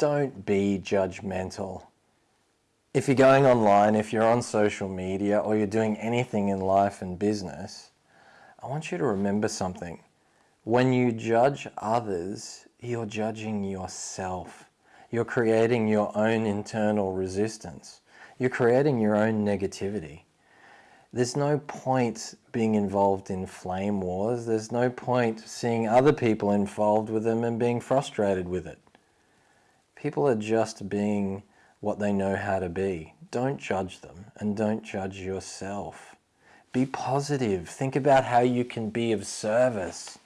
don't be judgmental. If you're going online, if you're on social media, or you're doing anything in life and business, I want you to remember something. When you judge others, you're judging yourself. You're creating your own internal resistance. You're creating your own negativity. There's no point being involved in flame wars. There's no point seeing other people involved with them and being frustrated with it. People are just being what they know how to be. Don't judge them and don't judge yourself. Be positive. Think about how you can be of service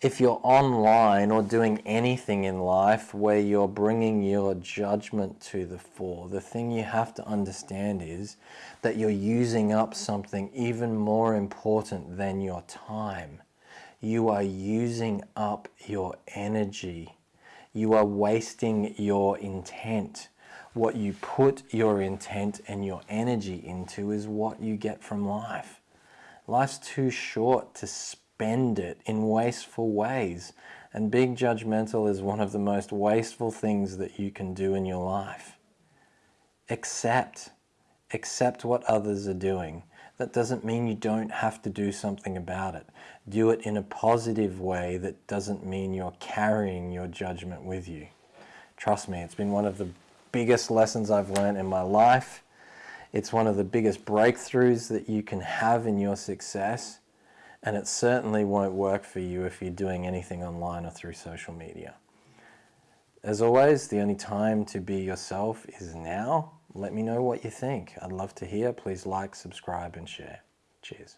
if you're online or doing anything in life where you're bringing your judgment to the fore, the thing you have to understand is that you're using up something even more important than your time. You are using up your energy. You are wasting your intent. What you put your intent and your energy into is what you get from life. Life's too short to spend it in wasteful ways. And being judgmental is one of the most wasteful things that you can do in your life. Accept. Accept what others are doing. That doesn't mean you don't have to do something about it. Do it in a positive way that doesn't mean you're carrying your judgment with you. Trust me, it's been one of the biggest lessons I've learned in my life. It's one of the biggest breakthroughs that you can have in your success and it certainly won't work for you if you're doing anything online or through social media. As always, the only time to be yourself is now. Let me know what you think. I'd love to hear. Please like, subscribe and share. Cheers.